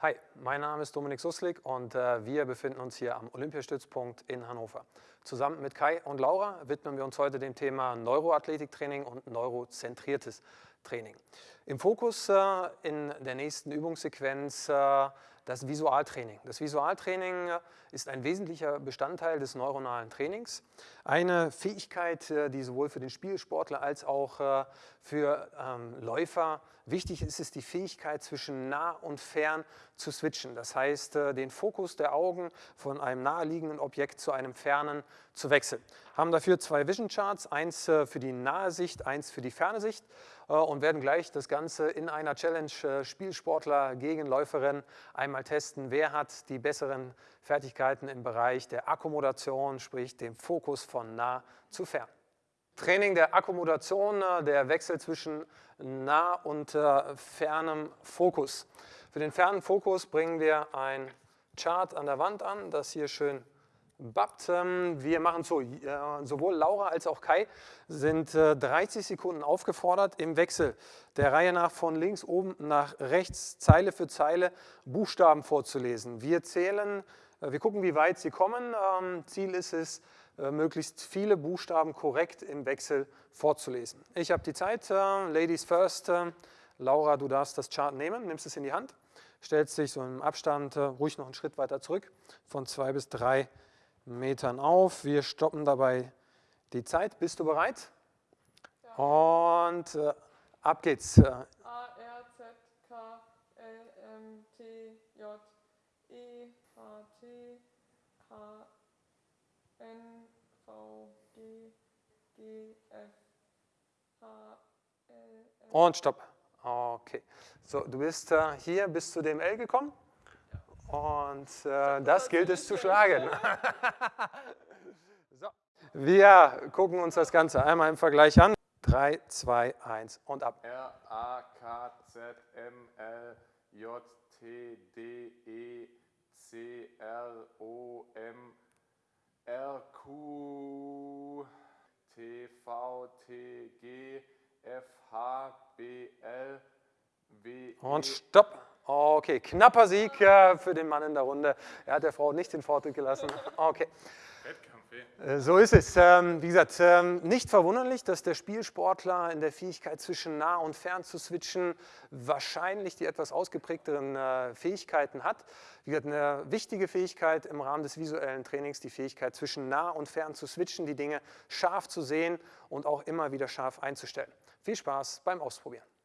Hi, mein Name ist Dominik Suslik und äh, wir befinden uns hier am Olympiastützpunkt in Hannover. Zusammen mit Kai und Laura widmen wir uns heute dem Thema Neuroathletiktraining und neurozentriertes Training. Im Fokus äh, in der nächsten Übungssequenz äh, das Visualtraining. Das Visualtraining äh, ist ein wesentlicher Bestandteil des neuronalen Trainings. Eine Fähigkeit, äh, die sowohl für den Spielsportler als auch für ähm, Läufer wichtig ist, ist die Fähigkeit zwischen nah und fern zu switchen. Das heißt, den Fokus der Augen von einem naheliegenden Objekt zu einem fernen zu wechseln. Haben dafür zwei Vision Charts, eins für die nahe Sicht, eins für die ferne Sicht und werden gleich das Ganze in einer Challenge Spielsportler gegen Läuferin einmal mal testen, wer hat die besseren Fertigkeiten im Bereich der Akkommodation, sprich dem Fokus von nah zu fern. Training der Akkommodation, äh, der Wechsel zwischen nah und äh, fernem Fokus. Für den fernen Fokus bringen wir ein Chart an der Wand an, das hier schön Ähm, wir machen so, sowohl Laura als auch Kai sind 30 äh, Sekunden aufgefordert, im Wechsel der Reihe nach von links oben nach rechts, Zeile für Zeile, Buchstaben vorzulesen. Wir zählen, äh, wir gucken, wie weit sie kommen. Ähm, Ziel ist es, äh, möglichst viele Buchstaben korrekt im Wechsel vorzulesen. Ich habe die Zeit, Ladies first. Laura, du darfst das Chart nehmen, nimmst es in die Hand, stellst dich so im Abstand ruhig noch einen Schritt weiter zurück, von zwei bis drei Metern auf. Wir stoppen dabei die Zeit. Bist du bereit? Ja. Und äh, ab geht's. A, R, Z, K, L, M, T, J, E, H, T, H, N, V, G, G, F, H, L, M. Und stopp. Okay. So, du bist äh, hier bis zu dem L gekommen? Und äh, das gilt es zu schlagen. so. Wir gucken uns das Ganze einmal im Vergleich an. 3, 2, 1 und ab. R, A, K, Z, M, L, J, T, D, E, C, R, O, M, R, Q, T, V, T, G, F, H, B, L, W, E. Und stopp. Okay, knapper Sieg für den Mann in der Runde. Er hat der Frau nicht den Vortritt gelassen. Okay. Äh, so ist es. Ähm, wie gesagt, ähm, nicht verwunderlich, dass der Spielsportler in der Fähigkeit zwischen nah und fern zu switchen wahrscheinlich die etwas ausgeprägteren äh, Fähigkeiten hat. Wie gesagt, eine wichtige Fähigkeit im Rahmen des visuellen Trainings, die Fähigkeit zwischen nah und fern zu switchen, die Dinge scharf zu sehen und auch immer wieder scharf einzustellen. Viel Spaß beim Ausprobieren.